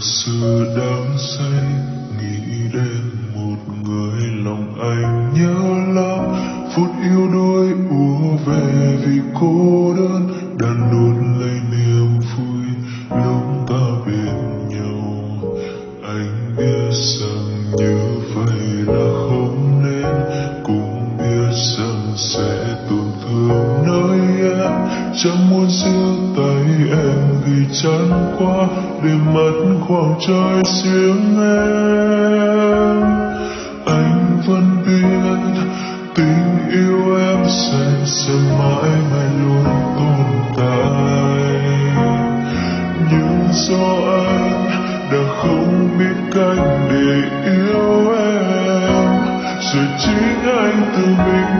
sự đắm say, nghĩ đến một người lòng anh nhớ lắm. Phút yêu đôi ùa về vì cô đơn sẽ tổn thương nơi em. Chẳng muốn giữ tay em vì chán quá để mất khoảng trời riêng em. Anh vẫn biết tình yêu em sẽ sẽ mãi mãi luôn tồn tại. Nhưng do anh đã không biết cách để yêu em. Rồi chính anh tự mình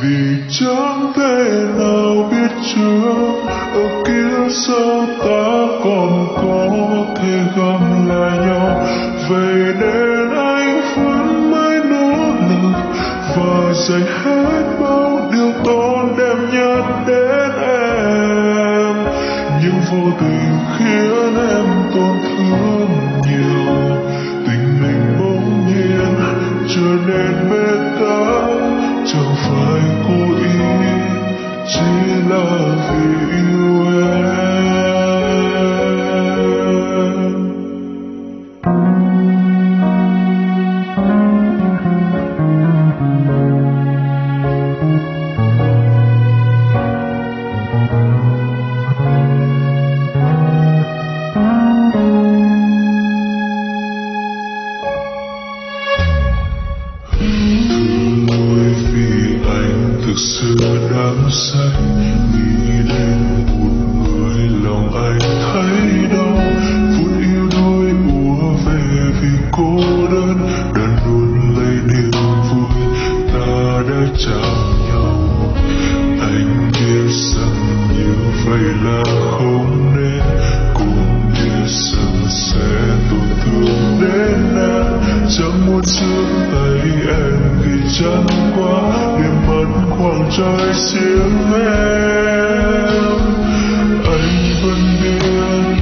vì chẳng thể nào biết trước, ở kia sau ta còn có thể gặp lại nhau. Vậy nên anh vẫn mãi nỗ lực, và dành hết bao điều tốt đẹp nhất đến em. Nhưng vô tình khiến xưa đã say nghĩ đến một người lòng anh thấy đau. Phút yêu đôi ùa về vì cô đơn đàn luôn lấy niềm vui ta đã chạm nhau. Anh biết rằng như vậy là không nên, cũng biết rằng sẽ tổn thương đến em. Chẳng muốn giữ tay em vì chẳng quá đêm mất khoảng trời riêng em. Anh vẫn biết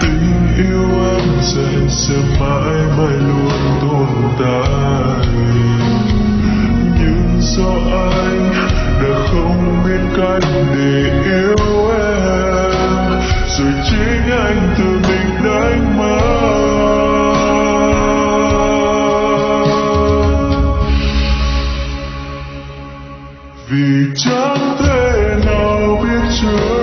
tình yêu em sẽ sẽ mãi mãi luôn tồn tại. Nhưng do anh đã không biết cách để yêu em. Rồi chính anh tự vì chẳng thể nào biết trước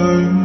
time.